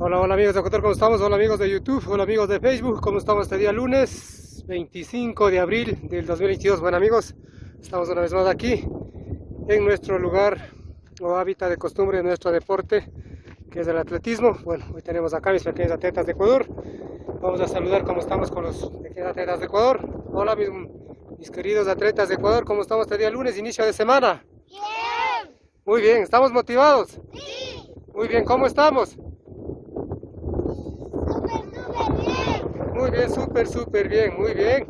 Hola, hola amigos de Ecuador, ¿cómo estamos? Hola amigos de YouTube, hola amigos de Facebook, ¿cómo estamos este día lunes 25 de abril del 2022? Bueno amigos, estamos una vez más aquí en nuestro lugar o hábitat de costumbre de nuestro deporte que es el atletismo. Bueno, hoy tenemos acá mis pequeños atletas de Ecuador. Vamos a saludar cómo estamos con los pequeños atletas de Ecuador. Hola mis, mis queridos atletas de Ecuador, ¿cómo estamos este día lunes, inicio de semana? Bien. Muy bien, ¿estamos motivados? Sí. Muy bien, ¿cómo estamos? Muy bien, súper, súper bien, muy bien.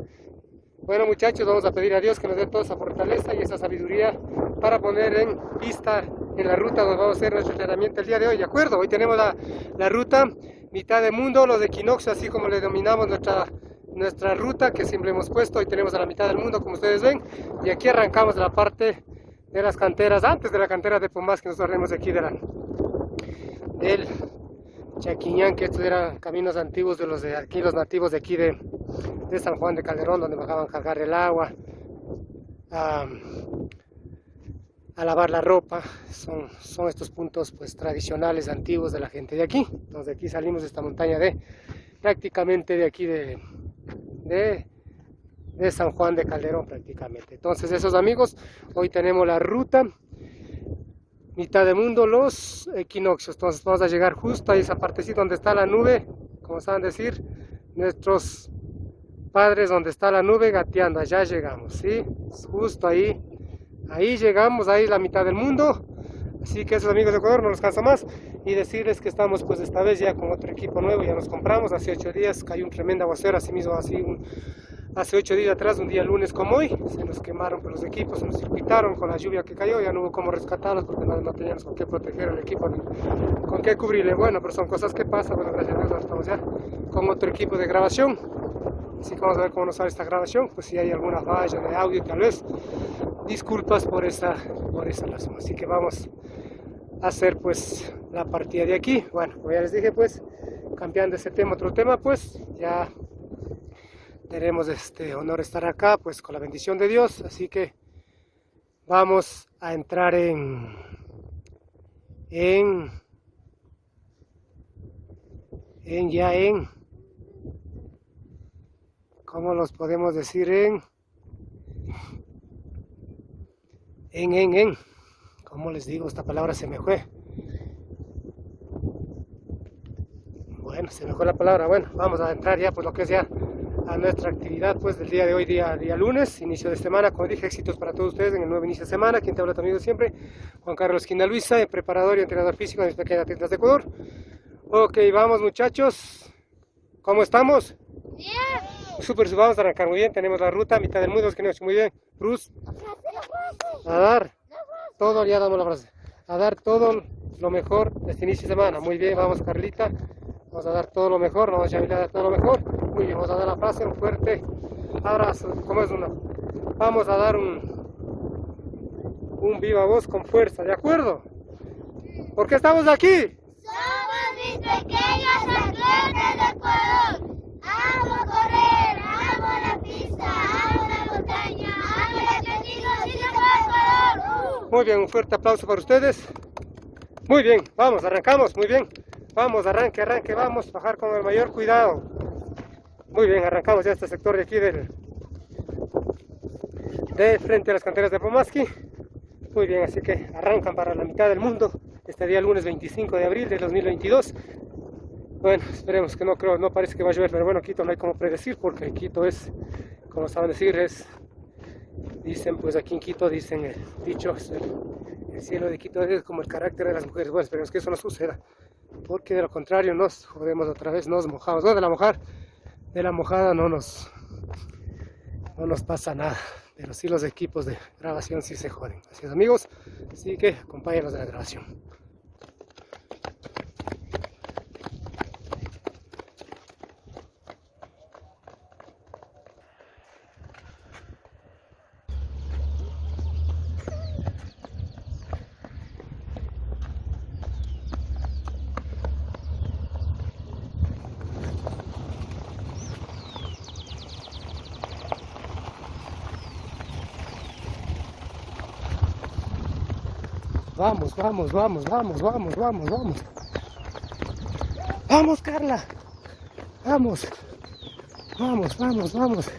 Bueno muchachos, vamos a pedir a Dios que nos dé toda esa fortaleza y esa sabiduría para poner en pista en la ruta donde vamos a hacer nuestro entrenamiento el día de hoy, ¿de acuerdo? Hoy tenemos la, la ruta mitad de mundo, los equinoccios, así como le denominamos nuestra, nuestra ruta que siempre hemos puesto. Hoy tenemos a la mitad del mundo, como ustedes ven, y aquí arrancamos la parte de las canteras, antes de la cantera de Pomas que nosotros tenemos aquí de la, del Chaquiñán, que estos eran caminos antiguos de los de aquí, los nativos de aquí de, de San Juan de Calderón, donde bajaban a cargar el agua, a, a, lavar la ropa. Son, son estos puntos pues tradicionales, antiguos de la gente de aquí. Entonces de aquí salimos de esta montaña de prácticamente de aquí de, de, de San Juan de Calderón prácticamente. Entonces esos amigos, hoy tenemos la ruta mitad de mundo los equinoccios. Entonces vamos a llegar justo a esa partecita donde está la nube, como saben decir, nuestros padres donde está la nube gateando, allá llegamos, ¿sí? Justo ahí, ahí llegamos, ahí la mitad del mundo. Así que esos amigos de Ecuador no nos cansa más y decirles que estamos pues esta vez ya con otro equipo nuevo, ya nos compramos, hace ocho días cayó un tremendo aguacero, así mismo así un, hace ocho días atrás, un día lunes como hoy, se nos quemaron los equipos, se nos circuitaron con la lluvia que cayó, ya no hubo cómo rescatarlos porque no, no teníamos con qué proteger el equipo, ni con qué cubrirle. Bueno, pero son cosas que pasan, bueno, gracias a Dios estamos ya con otro equipo de grabación. Así que vamos a ver cómo nos sale esta grabación, pues si hay alguna falla de audio tal vez, disculpas por esa, por esa razón. Así que vamos a hacer pues la partida de aquí. Bueno, como ya les dije pues, cambiando ese tema, otro tema pues, ya tenemos este honor estar acá pues con la bendición de Dios. Así que vamos a entrar en en en ya en cómo los podemos decir en en en en. Como les digo esta palabra se me fue. Bueno se me fue la palabra. Bueno vamos a entrar ya pues lo que es ya a nuestra actividad pues del día de hoy, día, día lunes, inicio de semana, como dije, éxitos para todos ustedes en el nuevo inicio de semana, quien te habla también siempre, Juan Carlos Quina Luisa, preparador y entrenador físico de pequeñas atletas de Ecuador. Ok, vamos muchachos, ¿cómo estamos? Bien. Súper, vamos a arrancar muy bien, tenemos la ruta, mitad del mundo, que no muy bien, Bruce, a dar. Todo, ya damos la frase, a dar todo lo mejor de este inicio de semana, muy bien, vamos Carlita, vamos a dar todo lo mejor, vamos a dar todo lo mejor, muy bien, vamos a dar la frase, un fuerte abrazo, ¿cómo es uno? Vamos a dar un, un viva voz con fuerza, ¿de acuerdo? ¿Por qué estamos aquí? Somos mis pequeños atletas de Ecuador. Amo correr, amo la pista, amo la montaña, amo el atletismo de Ecuador. Muy bien, un fuerte aplauso para ustedes. Muy bien, vamos, arrancamos, muy bien. Vamos, arranque, arranque, vamos, bajar con el mayor cuidado. Muy bien, arrancamos ya este sector de aquí del de frente a las canteras de Pomaski. Muy bien, así que arrancan para la mitad del mundo este día lunes 25 de abril de 2022. Bueno, esperemos que no creo, no parece que va a llover, pero bueno, Quito no hay como predecir porque Quito es, como saben decir, es, dicen pues aquí en Quito, dicen el dicho, el, el cielo de Quito es como el carácter de las mujeres. Bueno, esperemos que eso no suceda, porque de lo contrario nos jodemos otra vez, nos mojamos, no de la mojar, de la mojada no nos, no nos pasa nada, pero sí los equipos de grabación sí se joden. Así es amigos, así que acompáñenos de la grabación. Vamos, vamos, vamos, vamos, vamos, vamos, vamos. Carla. Vamos. Vamos, vamos, vamos.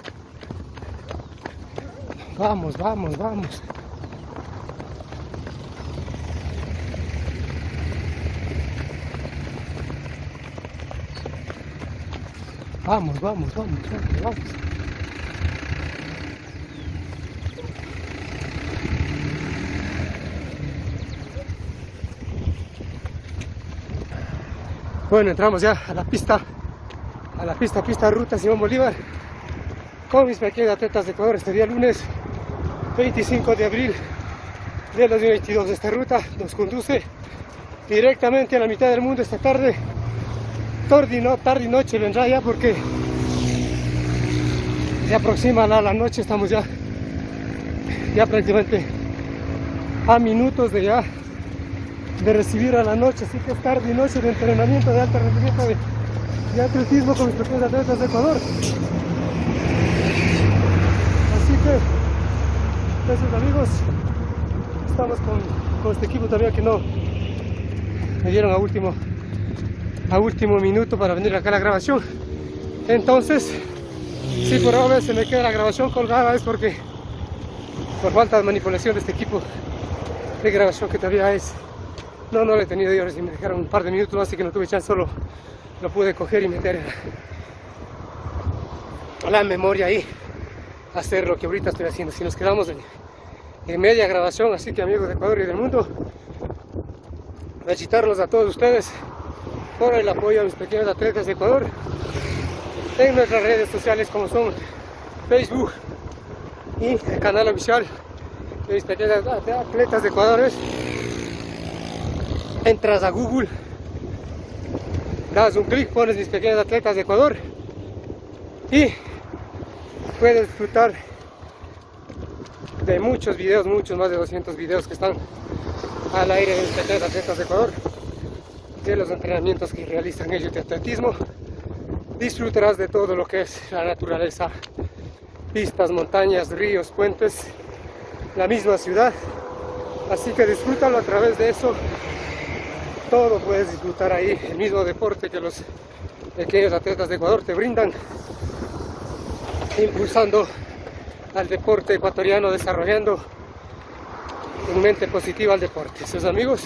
Vamos, vamos, vamos. Vamos, vamos, vamos, vamos, vamos. Bueno, entramos ya a la pista, a la pista, pista ruta Simón Bolívar, con mis pequeños atletas de Ecuador este día lunes 25 de abril de 2022. Esta ruta nos conduce directamente a la mitad del mundo esta tarde, tarde y, no, tarde y noche vendrá ya porque se aproxima la, la noche, estamos ya, ya prácticamente a minutos de ya de recibir a la noche, así que es tarde y noche de entrenamiento de alto rendimiento de, de atletismo con mis propios atletas de Ecuador. Así que, gracias amigos, estamos con, con este equipo también que no me dieron a último, a último minuto para venir acá a la grabación. Entonces, si por ahora se me queda la grabación colgada es porque por falta de manipulación de este equipo de grabación que todavía es no, no lo he tenido yo, si me dejaron un par de minutos, así que no tuve chance, solo lo pude coger y meter a la memoria ahí, hacer lo que ahorita estoy haciendo. Si nos quedamos en, en media grabación, así que amigos de Ecuador y del mundo, felicitarlos a todos ustedes por el apoyo a mis pequeños atletas de Ecuador en nuestras redes sociales como son Facebook y el canal oficial de mis pequeños atletas de Ecuador entras a Google, das un clic, pones mis pequeños atletas de Ecuador y puedes disfrutar de muchos videos, muchos más de 200 videos que están al aire de mis pequeños atletas de Ecuador, de los entrenamientos que realizan ellos de atletismo. Disfrutarás de todo lo que es la naturaleza, pistas, montañas, ríos, puentes, la misma ciudad. Así que disfrútalo a través de eso todo puedes disfrutar ahí, el mismo deporte que los pequeños atletas de Ecuador te brindan, impulsando al deporte ecuatoriano, desarrollando un mente positiva al deporte. Sus amigos,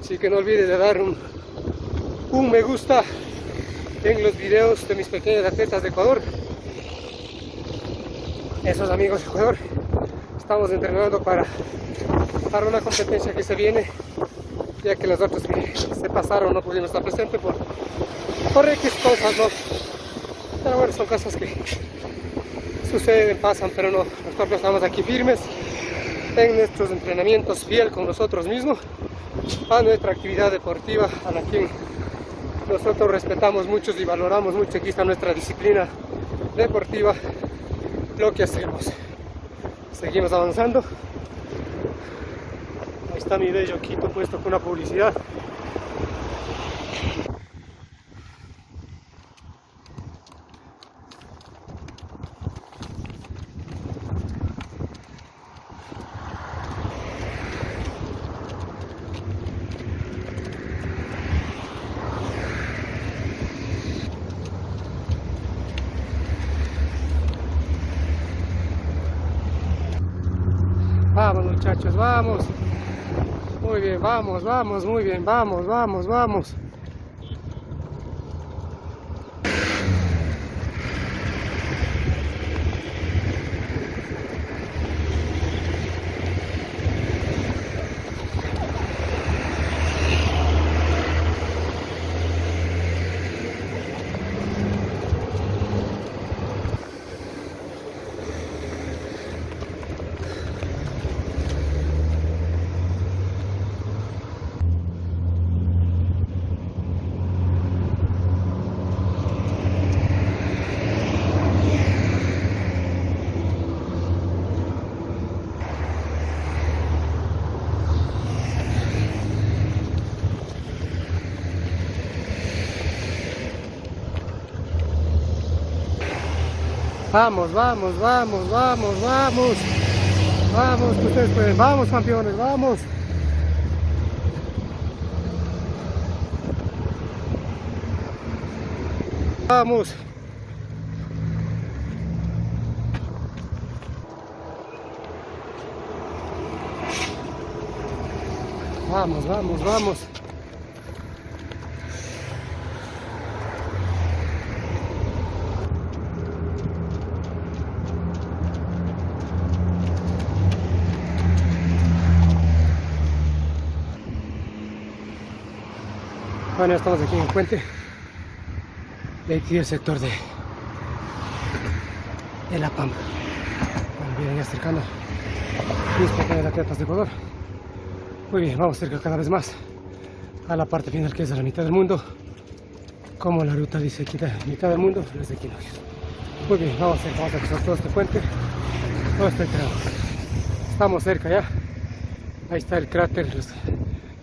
así que no olvides de dar un, un me gusta en los videos de mis pequeños atletas de Ecuador. Esos amigos de Ecuador, estamos entrenando para, para una competencia que se viene ya que los otros que se pasaron no pudimos estar presentes por, por X cosas, ¿no? Pero bueno, son cosas que suceden, pasan, pero no, nosotros estamos aquí firmes en nuestros entrenamientos, fiel con nosotros mismos, a nuestra actividad deportiva, a la que nosotros respetamos mucho y valoramos mucho, aquí está nuestra disciplina deportiva, lo que hacemos. Seguimos avanzando está mi bello Quito puesto con una publicidad. Vamos muchachos, vamos. Vamos, vamos, muy bien, vamos, vamos, vamos. Vamos, vamos, vamos, vamos, vamos. Vamos, ustedes pueden. Vamos, campeones, vamos. Vamos. Vamos, vamos, vamos. Bueno, estamos aquí en el puente de aquí el sector de, de La Pampa. Vienen acercando mis pequeñas atletas de Ecuador. Muy bien, vamos cerca cada vez más a la parte final que es la mitad del mundo. Como la ruta dice aquí, mitad del mundo, desde equinoccios. Muy bien, vamos cerca, vamos a cruzar todo este puente, todo este tramo. Estamos cerca ya. Ahí está el cráter,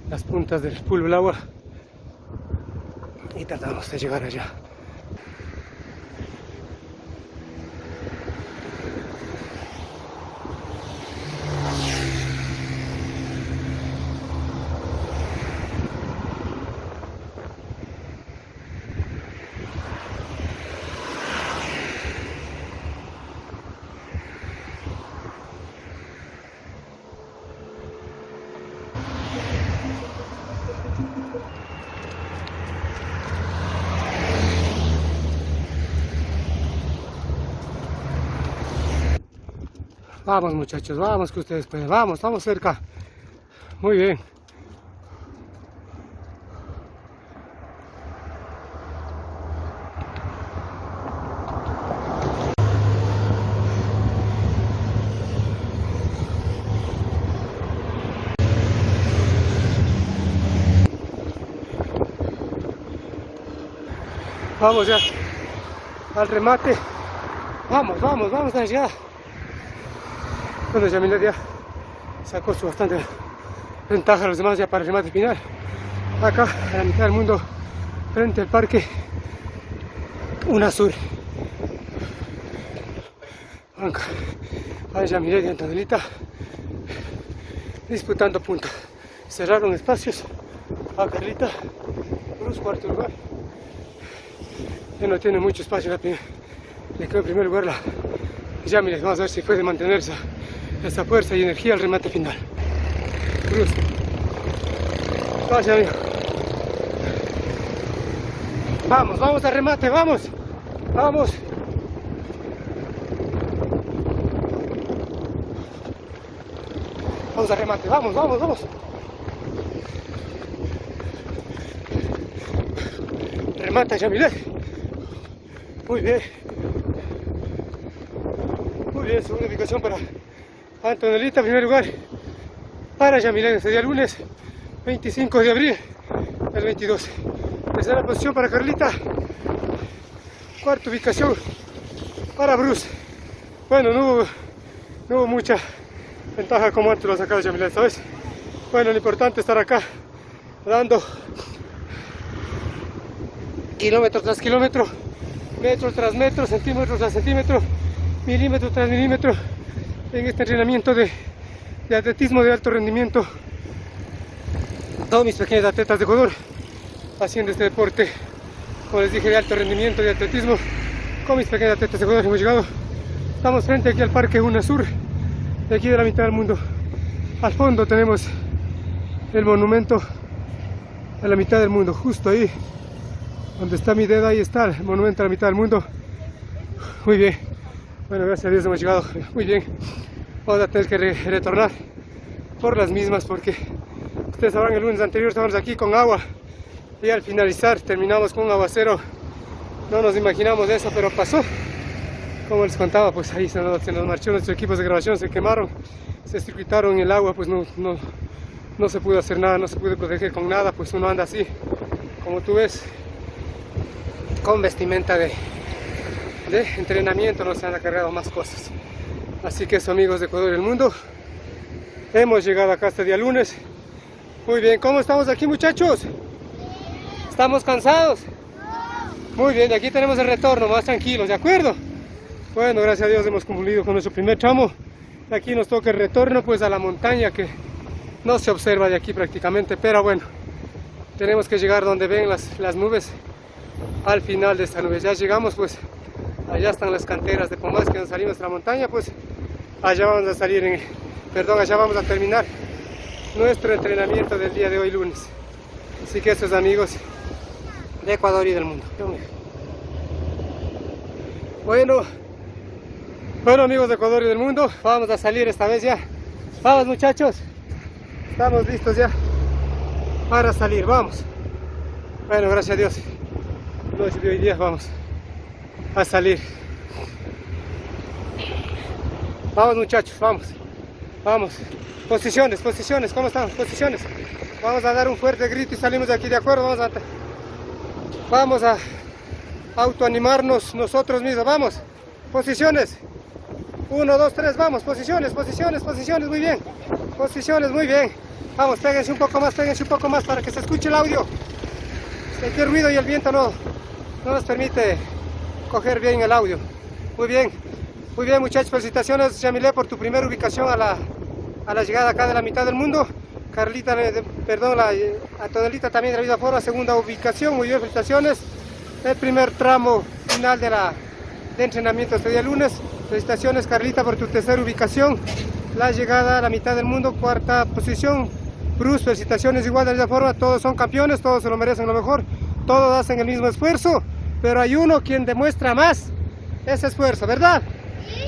las puntas del pool del agua. Y tratamos de llegar allá. Vamos muchachos, vamos que ustedes pueden, vamos, estamos cerca. Muy bien. Vamos ya al remate. Vamos, vamos, vamos a. Bueno, Yamila ya sacó su bastante ventaja a los demás ya para el remate final. Acá, a la mitad del mundo, frente al parque UNASUR. Acá, a Yamila y Antonelita disputando puntos. Cerraron espacios a Carlita, Cruz, cuarto lugar. Ya no tiene mucho espacio la. Le quedó en primer lugar la Yamila. Vamos a ver si puede mantener esa, fuerza y energía al remate final. Cruz. Vaya, amigo. Vamos, vamos al remate, vamos. Vamos. Vamos al remate, vamos, vamos, vamos. Remata Yamilet. Muy bien. Muy bien, segunda ubicación para Antonelita, primer lugar para Yamilet este día lunes 25 de abril del 22. Tercera posición para Carlita. Cuarta ubicación para Bruce. Bueno, no hubo, mucha ventaja como antes lo Yamilet esta vez. Bueno, lo importante es estar acá dando kilómetro tras kilómetro, metro tras metro, centímetro tras centímetro, milímetro tras milímetro en este entrenamiento de, atletismo de alto rendimiento. Todos mis pequeños atletas de Ecuador haciendo este deporte, como les dije, de alto rendimiento, de atletismo, con mis pequeños atletas de Ecuador hemos llegado. Estamos frente aquí al Parque UNASUR, de aquí de la mitad del mundo. Al fondo tenemos el monumento a la mitad del mundo, justo ahí donde está mi dedo, ahí está el monumento a la mitad del mundo. Muy bien. Bueno, gracias a Dios hemos llegado muy bien. Vamos a tener que re- retornar por las mismas porque ustedes sabrán el lunes anterior estábamos aquí con agua y al finalizar terminamos con un aguacero. No nos imaginamos eso, pero pasó. Como les contaba, pues ahí se nos, se nos marchó nuestros equipos de grabación, se quemaron, se circuitaron el agua, pues no, no, no se pudo hacer nada, no se pudo proteger con nada, pues uno anda así, como tú ves, con vestimenta de, de entrenamiento, no se han cargado más cosas. Así que eso amigos de Ecuador y el mundo, hemos llegado acá este día lunes. Muy bien, ¿cómo estamos aquí muchachos? ¿Estamos cansados? Muy bien, y aquí tenemos el retorno, más tranquilos, ¿de acuerdo? Bueno, gracias a Dios hemos cumplido con nuestro primer tramo. Aquí nos toca el retorno pues a la montaña que no se observa de aquí prácticamente, pero bueno, tenemos que llegar donde ven las, las nubes al final de esta nube. Ya llegamos pues, allá están las canteras de Pomás que nos salimos de la montaña, pues allá vamos a salir, en, perdón, allá vamos a terminar nuestro entrenamiento del día de hoy lunes. Así que estos amigos de Ecuador y del mundo. Bueno, bueno amigos de Ecuador y del mundo, vamos a salir esta vez ya. Vamos muchachos, estamos listos ya para salir, vamos. Bueno, gracias a Dios, de hoy día vamos a salir. Vamos muchachos, vamos, vamos. Posiciones, posiciones, ¿cómo estamos? Posiciones. Vamos a dar un fuerte grito y salimos de aquí, ¿de acuerdo? Vamos a, vamos a autoanimarnos nosotros mismos, vamos. Posiciones. Uno, dos, tres, vamos. Posiciones, posiciones, posiciones, muy bien. Posiciones, muy bien. Vamos, péguense un poco más, péguense un poco más para que se escuche el audio. Este ruido y el viento no, no nos permite coger bien el audio. Muy bien, muy bien muchachos, felicitaciones Yamile por tu primera ubicación a la, a la llegada acá de la mitad del mundo. Carlita, eh, perdón, la, a Tonelita también de la vida forma, segunda ubicación, muy bien, felicitaciones. El primer tramo final de la de entrenamiento este día lunes. Felicitaciones Carlita por tu tercera ubicación. La llegada a la mitad del mundo, cuarta posición. Bruce, felicitaciones igual de la misma forma, todos son campeones, todos se lo merecen lo mejor, todos hacen el mismo esfuerzo, pero hay uno quien demuestra más ese esfuerzo, ¿verdad?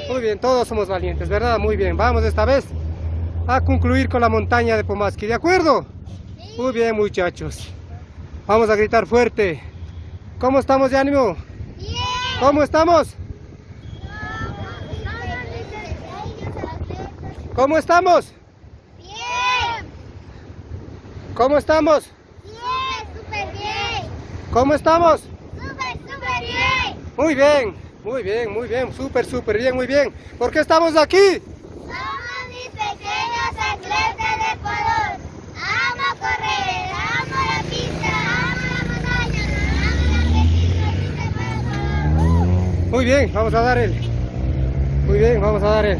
Muy bien, todos somos valientes, ¿verdad? Muy bien, vamos esta vez a concluir con la montaña de Pomaski, ¿de acuerdo? Muy bien, muchachos. Vamos a gritar fuerte. ¿Cómo estamos de ánimo? Bien. ¿Cómo estamos? ¿Cómo estamos? Bien. ¿Cómo estamos? Bien, súper bien. ¿Cómo estamos? Muy bien, muy bien, muy bien, súper, súper bien, muy bien. ¿Por qué estamos aquí? Somos mis pequeños atletas de Ecuador. Amo correr, amo la pista, amo la montaña, amo la. Muy bien, vamos a dar el. Muy bien, vamos a dar el.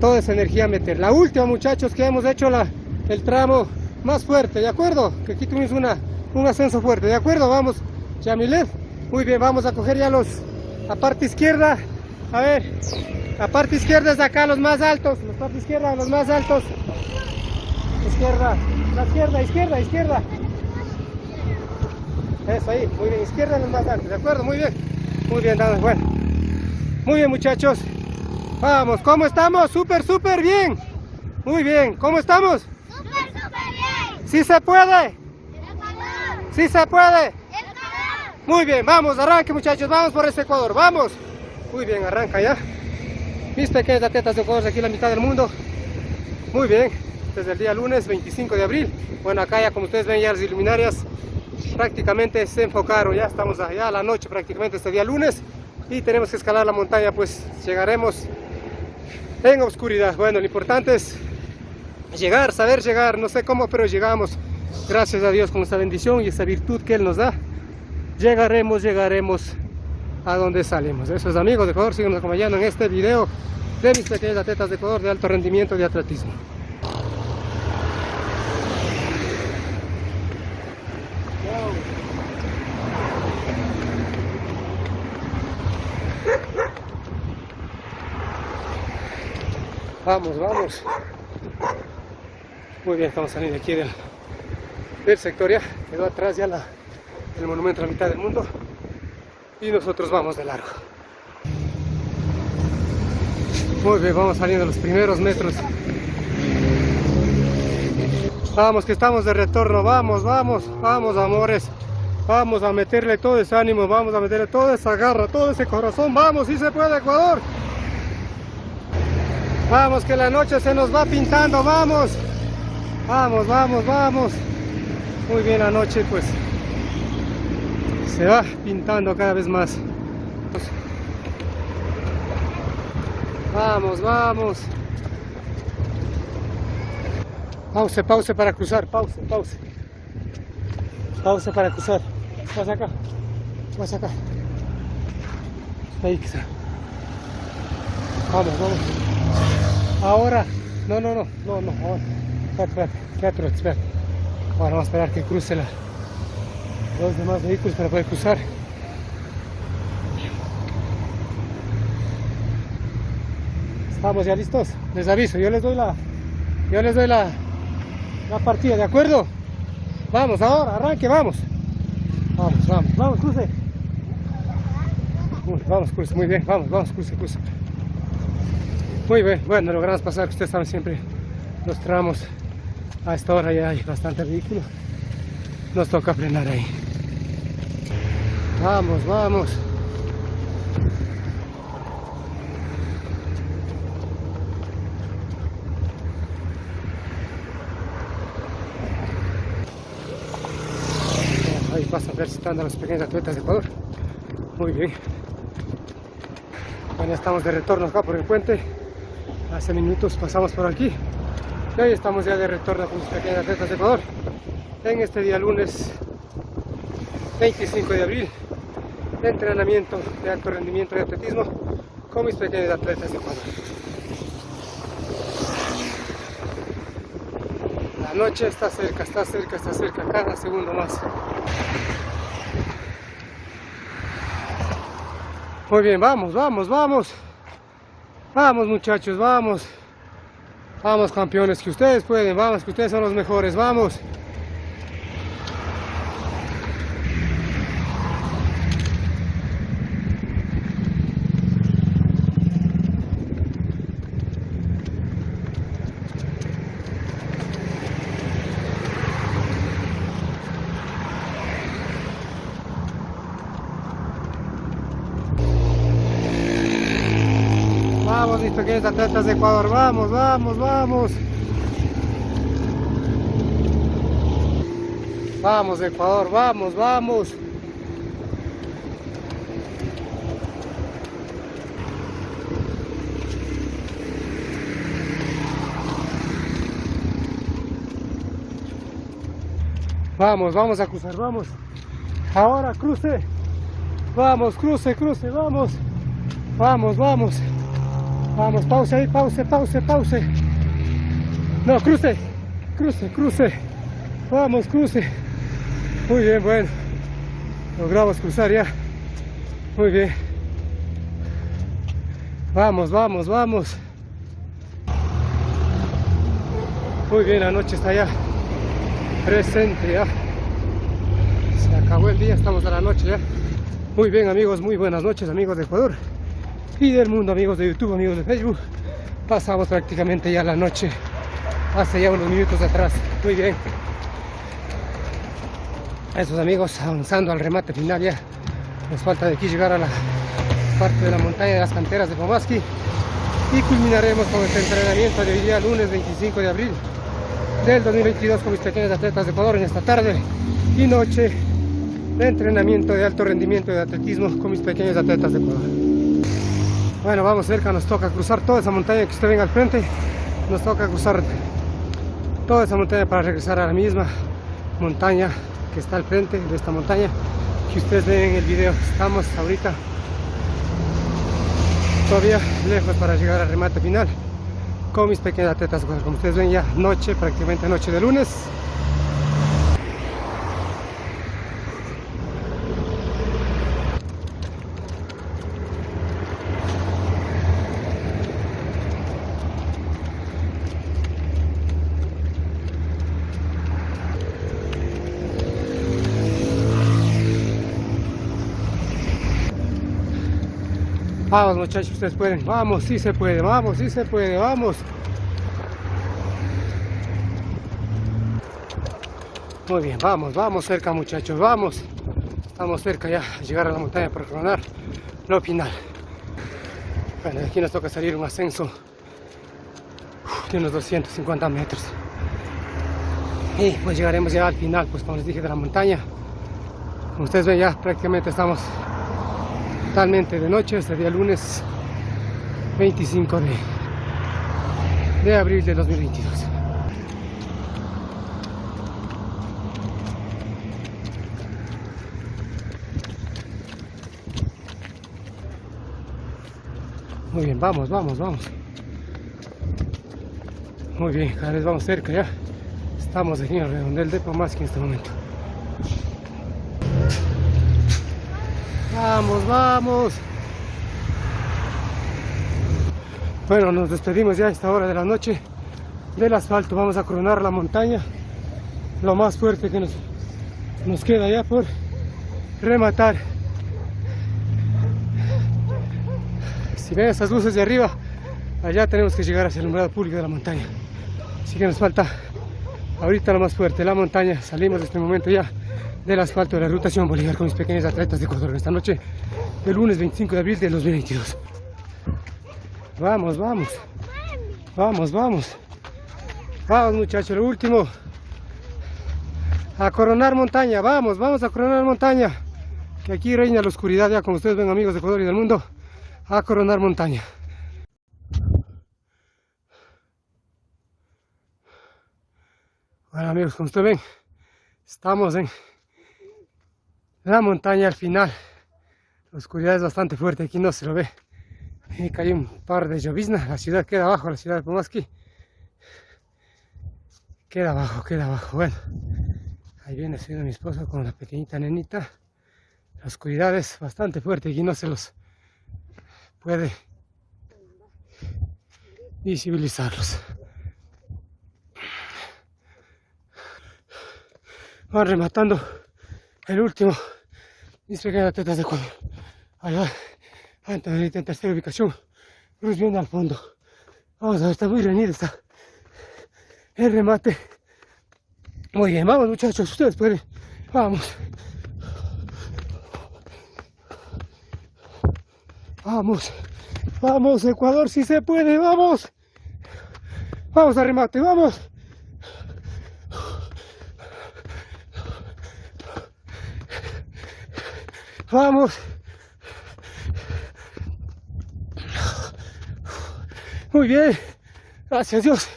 Toda esa energía a meter. La última, muchachos, que hemos hecho la, el tramo más fuerte, ¿de acuerdo? Que aquí tuvimos una, un ascenso fuerte, ¿de acuerdo? Vamos, Yamilet. Muy bien, vamos a coger ya los. La parte izquierda. A ver, la parte izquierda es de acá, los más altos. La parte izquierda, los más altos. Izquierda, la izquierda, izquierda, izquierda. Eso ahí, muy bien, izquierda los más altos, ¿de acuerdo? Muy bien. Muy bien, dale, bueno. Muy bien, muchachos. Vamos, ¿cómo estamos? Súper, súper bien. Muy bien, ¿cómo estamos? Súper, súper bien. ¿Sí se puede? ¿Sí se puede? Muy bien, vamos, arranque muchachos, vamos por este Ecuador, vamos. Muy bien, arranca ya. Mis pequeñas atletas de Ecuador aquí la mitad del mundo. Muy bien, desde el día lunes 25 de abril. Bueno, acá ya como ustedes ven ya las iluminarias prácticamente se enfocaron, ya estamos allá a la noche prácticamente este día lunes y tenemos que escalar la montaña, pues llegaremos en oscuridad. Bueno, lo importante es llegar, saber llegar, no sé cómo, pero llegamos. Gracias a Dios con esta bendición y esta virtud que Él nos da. Llegaremos, llegaremos a donde salimos. Esos amigos de Ecuador siguen acompañando en este video de mis pequeñas atletas de Ecuador de alto rendimiento de atletismo. Vamos, vamos. Muy bien, estamos saliendo aquí del sector ya. Quedó atrás ya la, el monumento a la mitad del mundo. Y nosotros vamos de largo. Muy bien, vamos saliendo los primeros metros. Vamos, que estamos de retorno. Vamos, vamos, vamos, amores. Vamos a meterle todo ese ánimo, vamos a meterle toda esa garra, todo ese corazón. Vamos, si se puede, Ecuador. Vamos, que la noche se nos va pintando, vamos. Vamos, vamos, vamos. Muy bien, la noche pues se va pintando cada vez más. Vamos, vamos. Pause, pause para cruzar, pause, pause. Pause para cruzar. Vas acá, vas acá. Ahí quizá. Vamos, vamos. Ahora, no, no, no, no, no, ahora. Espérate, espérate, espérate, espérate. Ahora vamos a esperar que cruce la, los demás vehículos para poder cruzar. Estamos ya listos. Les aviso, yo les doy la, yo les doy la, la partida, ¿de acuerdo? Vamos ahora, arranque, vamos. Vamos, vamos, vamos, cruce. Vamos, cruce, muy bien, vamos, vamos, cruce, cruce. Muy bien, bueno, logramos pasar, ustedes saben siempre los tramos a esta hora ya hay bastante vehículo. Nos toca frenar ahí. Vamos, vamos. Ahí pasa a ver si están los pequeños atletas de Ecuador. Muy bien. Bueno, estamos de retorno acá por el puente. Hace minutos pasamos por aquí. Y hoy estamos ya de retorno con los pequeños atletas de Ecuador. En este día lunes 25 de abril entrenamiento de alto rendimiento de atletismo con mis pequeños atletas de Ecuador. La noche está cerca, está cerca, está cerca, cada segundo más. Muy bien, vamos, vamos, vamos. Vamos muchachos, vamos. Vamos campeones, que ustedes pueden, vamos, que ustedes son los mejores, vamos. Atletas de Ecuador, vamos, vamos, vamos. Vamos Ecuador, vamos, vamos. Vamos, vamos a cruzar, vamos. Ahora cruce. Vamos, cruce, cruce, vamos. Vamos, vamos. Vamos, pause ahí, pause, pause, pause. No, cruce, cruce, cruce. Vamos, cruce. Muy bien, bueno. Logramos cruzar ya. Muy bien. Vamos, vamos, vamos. Muy bien, la noche está ya presente ya. Se acabó el día, estamos a la noche ya. Muy bien amigos, muy buenas noches amigos de Ecuador y del mundo, amigos de YouTube, amigos de Facebook. Pasamos prácticamente ya la noche, hace ya unos minutos atrás. Muy bien. Esos amigos avanzando al remate final ya. Nos falta de aquí llegar a la parte de la montaña de las canteras de Pomaski y culminaremos con este entrenamiento de hoy día lunes 25 de abril del 2022 con mis pequeños atletas de Ecuador en esta tarde y noche de entrenamiento de alto rendimiento de atletismo con mis pequeños atletas de Ecuador. Bueno, vamos cerca, nos toca cruzar toda esa montaña que usted venga al frente. Nos toca cruzar toda esa montaña para regresar a la misma montaña que está al frente de esta montaña que ustedes ven en el video. Estamos ahorita todavía lejos para llegar al remate final con mis pequeñas atletas. Como ustedes ven ya noche, prácticamente noche de lunes. Vamos muchachos, ustedes pueden. Vamos, sí se puede, vamos, sí se puede, vamos. Muy bien, vamos, vamos cerca muchachos, vamos. Estamos cerca ya de llegar a la montaña para coronar lo final. Bueno, aquí nos toca salir un ascenso de unos 250 metros. Y pues llegaremos ya al final, pues como les dije, de la montaña. Como ustedes ven ya prácticamente estamos totalmente de noche, este día lunes 25 de, de abril de 2022. Muy bien, vamos, vamos, vamos. Muy bien, cada vez vamos cerca ya. Estamos aquí en el redondel de Pomaski en este momento. Vamos, vamos. Bueno, nos despedimos ya a esta hora de la noche del asfalto. Vamos a coronar la montaña. Lo más fuerte que nos, nos queda ya por rematar. Si ven esas luces de arriba, allá tenemos que llegar hacia el alumbrado público de la montaña. Así que nos falta ahorita lo más fuerte, la montaña. Salimos de este momento ya del asfalto de la ruta Simón Bolívar con mis pequeños atletas de Ecuador esta noche, el lunes 25 de abril de 2022. Vamos, vamos. Vamos, vamos. Vamos muchachos, lo último. A coronar montaña, vamos, vamos a coronar montaña. Que aquí reina la oscuridad ya como ustedes ven amigos de Ecuador y del mundo. A coronar montaña. Bueno amigos, como ustedes ven, estamos en la montaña al final. La oscuridad es bastante fuerte, aquí no se lo ve. Y cayó un par de lloviznas, la ciudad queda abajo, la ciudad de Pomaski. Queda abajo, queda abajo, bueno. Ahí viene siendo mi esposo con la pequeñita nenita. La oscuridad es bastante fuerte, aquí no se los puede visibilizarlos. Van rematando el último mis pequeñas tetas de cuello. Allá, antes de la tercera ubicación, Cruz viene al fondo. Vamos a ver, está muy reñido, está el remate. Muy bien, vamos muchachos, ustedes pueden. Vamos. Vamos. Vamos, Ecuador, si se puede, vamos. Vamos a remate, vamos. Vamos. Muy bien. Gracias Dios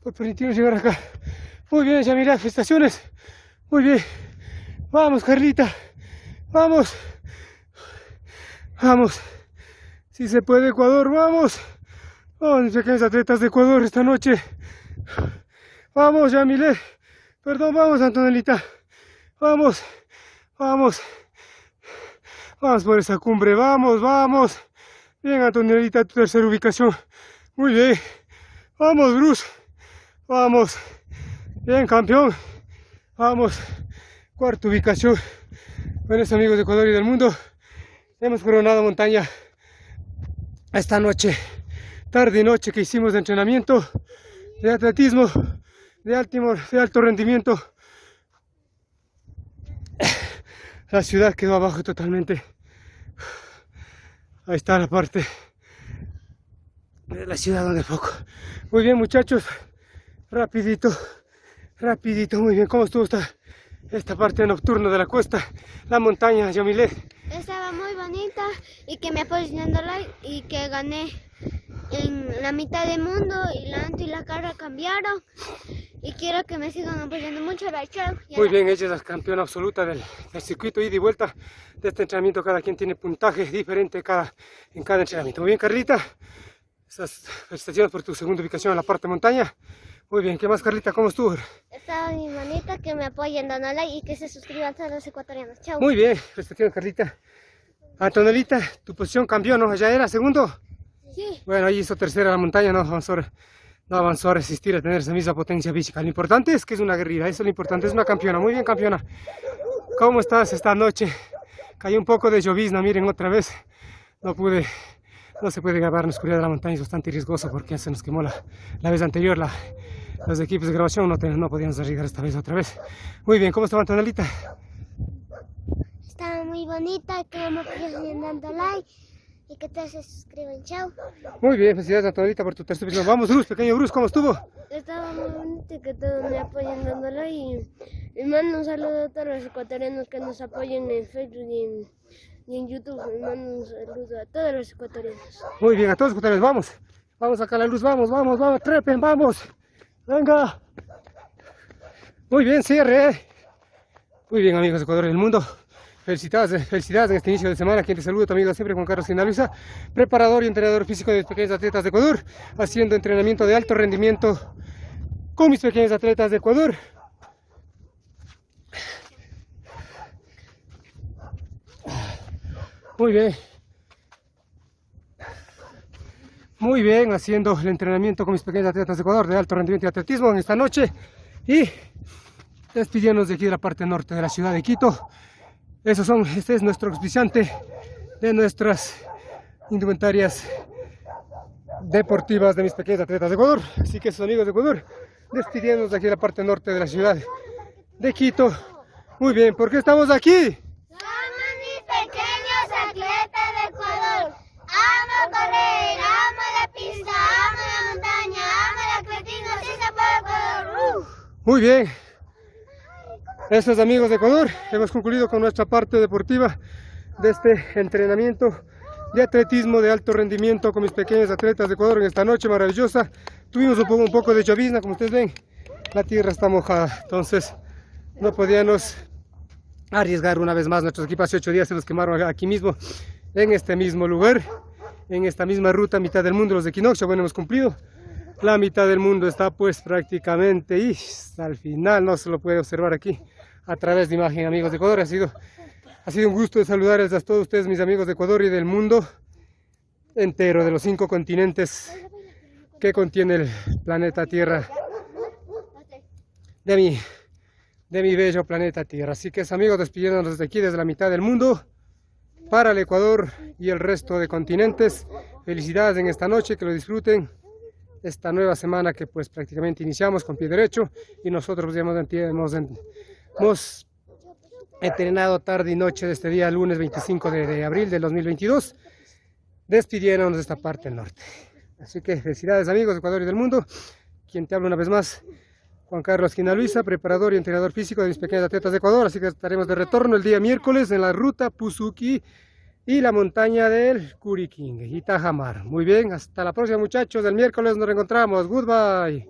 por permitirnos llegar acá. Muy bien, ya mirad. Muy bien. Vamos, Carlita. Vamos. Vamos. Si se puede, Ecuador, vamos. Vamos, pequeños atletas de Ecuador esta noche. Vamos, Yamile. Perdón, vamos, Antonelita. Vamos. Vamos. Vamos por esa cumbre, vamos, vamos. Bien, Antonelita, tu tercera ubicación. Muy bien. Vamos, Bruce. Vamos. Bien, campeón. Vamos. Cuarta ubicación. Buenos amigos de Ecuador y del mundo. Hemos coronado montaña esta noche, tarde y noche que hicimos de entrenamiento, de atletismo, de alto, de alto rendimiento. La ciudad quedó abajo totalmente. Ahí está la parte de la ciudad donde poco. Muy bien muchachos, rapidito, rapidito, muy bien. ¿Cómo estuvo esta, esta parte nocturna de la cuesta, la montaña, Yamile? Estaba muy bonita y que me like y que gané en la mitad del mundo y la y la cara cambiaron y quiero que me sigan apoyando mucho la show. Muy bien, ella es la campeona absoluta del, circuito ida y vuelta de este entrenamiento. Cada quien tiene puntaje diferente cada, en cada entrenamiento. Muy bien, Carlita. Esas felicitaciones por tu segunda ubicación en la parte montaña. Muy bien, ¿qué más, Carlita? ¿Cómo estuvo? Estaba mi manita, que me apoyen, dando like y que se suscriban a los ecuatorianos. Chao. Muy bien, felicitaciones, Carlita. Antonelita, tu posición cambió, ¿no? ¿Ya era segundo? Sí. Bueno, ahí hizo tercera la montaña, no, vamos a no avanzó a resistir a tener esa misma potencia física. Lo importante es que es una guerrilla, eso es lo importante, es una campeona. Muy bien, campeona. ¿Cómo estás esta noche? Cayó un poco de llovizna, miren, otra vez. No pude, no se puede grabar en la oscuridad de la montaña, es bastante riesgoso porque se nos quemó la, la vez anterior. La, los equipos de grabación no, no podíamos arriesgar esta vez otra vez. Muy bien, ¿cómo estaba Antonelita? Estaba muy bonita, que me apoyen dando like y que te se suscriban. Chao. Muy bien, felicidades a Antonelita por tu tercer episodio. Vamos, Bruce, pequeño Bruce, ¿cómo estuvo? Estaba muy bonito que todos me apoyen dándole y les mando un saludo a todos los ecuatorianos que nos apoyen en Facebook y en, y en YouTube. Les mando un saludo a todos los ecuatorianos. Muy bien, a todos los ecuatorianos, vamos. Vamos a sacar la luz, vamos, vamos, vamos, trepen, vamos. Venga. Muy bien, cierre. Muy bien, amigos de Ecuador y del mundo. Felicidades, felicidades en este inicio de semana. Quien te saluda, tu amigo siempre, Juan Carlos Sinaluisa, preparador y entrenador físico de pequeños atletas de Ecuador, haciendo entrenamiento de alto rendimiento con mis pequeños atletas de Ecuador. Muy bien. Muy bien, haciendo el entrenamiento con mis pequeños atletas de Ecuador de alto rendimiento y atletismo en esta noche. Y despidiéndonos de aquí de la parte norte de la ciudad de Quito. Esos son, este es nuestro auspiciante de nuestras indumentarias deportivas de mis pequeños atletas de Ecuador. Así que sus amigos de Ecuador, despidiéndonos de aquí de la parte norte de la ciudad de Quito. Muy bien, ¿por qué estamos aquí? Muy bien. Estos amigos de Ecuador, hemos concluido con nuestra parte deportiva de este entrenamiento de atletismo de alto rendimiento con mis pequeños atletas de Ecuador en esta noche maravillosa. Tuvimos un poco, de llovizna, como ustedes ven, la tierra está mojada, entonces no podíamos arriesgar una vez más. Nuestros equipos hace ocho días se los quemaron aquí mismo, en este mismo lugar, en esta misma ruta, mitad del mundo, los de Equinoccio. Bueno, hemos cumplido. La mitad del mundo está pues prácticamente y al final no se lo puede observar aquí a través de imagen, amigos de Ecuador. Ha sido, ha sido un gusto saludarles a todos ustedes, mis amigos de Ecuador y del mundo entero, de los cinco continentes que contiene el planeta Tierra, de mi, de mi bello planeta Tierra. Así que, amigos, despidiéndonos desde aquí, desde la mitad del mundo, para el Ecuador y el resto de continentes. Felicidades en esta noche, que lo disfruten esta nueva semana que pues prácticamente iniciamos con pie derecho y nosotros hemos, hemos, hemos entrenado tarde y noche de este día, lunes 25 de, de abril del 2022, despidiéndonos de esta parte del norte. Así que felicidades amigos de Ecuador y del mundo. Quien te habla una vez más, Juan Carlos Quina Luisa, preparador y entrenador físico de mis pequeños atletas de Ecuador. Así que estaremos de retorno el día miércoles en la ruta Puzuki y la montaña del Curiquingue y Tajamar. Muy bien, hasta la próxima muchachos. El miércoles nos reencontramos. Goodbye.